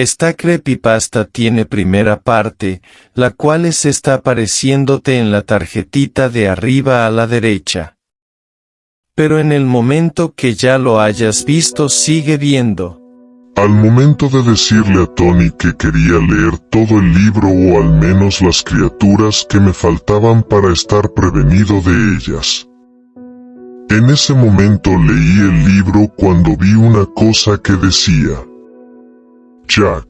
Esta creepypasta tiene primera parte, la cual es está apareciéndote en la tarjetita de arriba a la derecha. Pero en el momento que ya lo hayas visto sigue viendo. Al momento de decirle a Tony que quería leer todo el libro o al menos las criaturas que me faltaban para estar prevenido de ellas. En ese momento leí el libro cuando vi una cosa que decía. Jack.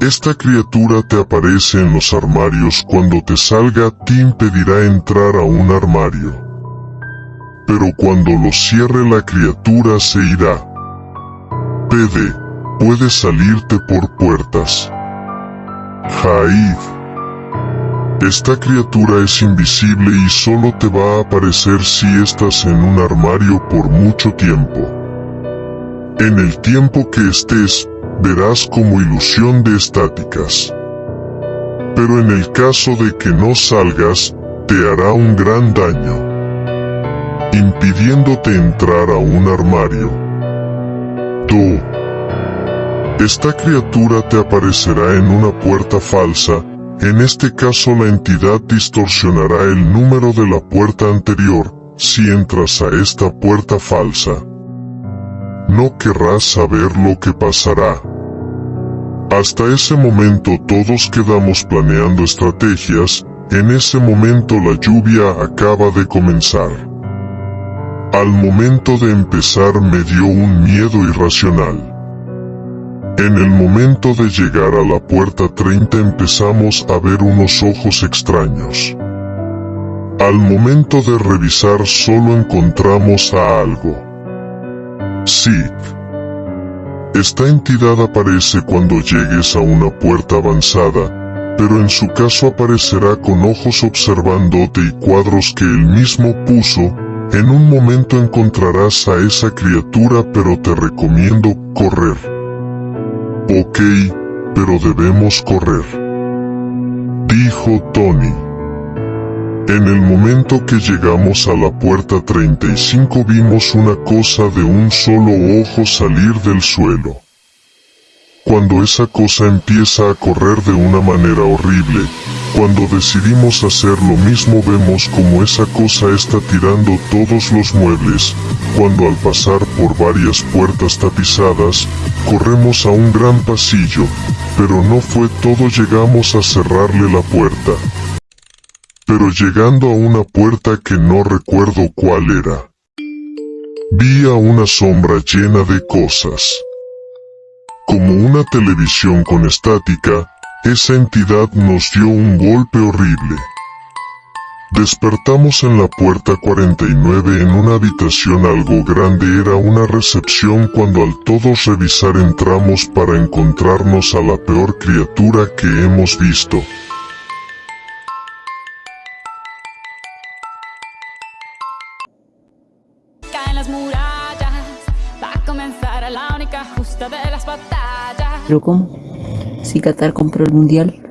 Esta criatura te aparece en los armarios cuando te salga te impedirá entrar a un armario. Pero cuando lo cierre la criatura se irá. PD. Puedes salirte por puertas. Jaid. Esta criatura es invisible y solo te va a aparecer si estás en un armario por mucho tiempo. En el tiempo que estés, verás como ilusión de estáticas. Pero en el caso de que no salgas, te hará un gran daño, impidiéndote entrar a un armario. Tú. Esta criatura te aparecerá en una puerta falsa, en este caso la entidad distorsionará el número de la puerta anterior, si entras a esta puerta falsa. No querrás saber lo que pasará. Hasta ese momento todos quedamos planeando estrategias, en ese momento la lluvia acaba de comenzar. Al momento de empezar me dio un miedo irracional. En el momento de llegar a la puerta 30 empezamos a ver unos ojos extraños. Al momento de revisar solo encontramos a algo. Sí. Esta entidad aparece cuando llegues a una puerta avanzada, pero en su caso aparecerá con ojos observándote y cuadros que él mismo puso, en un momento encontrarás a esa criatura pero te recomiendo correr. Ok, pero debemos correr. Dijo Tony. En el momento que llegamos a la puerta 35 vimos una cosa de un solo ojo salir del suelo. Cuando esa cosa empieza a correr de una manera horrible, cuando decidimos hacer lo mismo vemos como esa cosa está tirando todos los muebles, cuando al pasar por varias puertas tapizadas, corremos a un gran pasillo, pero no fue todo llegamos a cerrarle la puerta. Pero llegando a una puerta que no recuerdo cuál era. Vi a una sombra llena de cosas. Como una televisión con estática, esa entidad nos dio un golpe horrible. Despertamos en la puerta 49 en una habitación algo grande era una recepción cuando al todos revisar entramos para encontrarnos a la peor criatura que hemos visto. Las murallas, va a comenzar la única justa de las batallas. ¿Pero cómo? Si Qatar compró el mundial,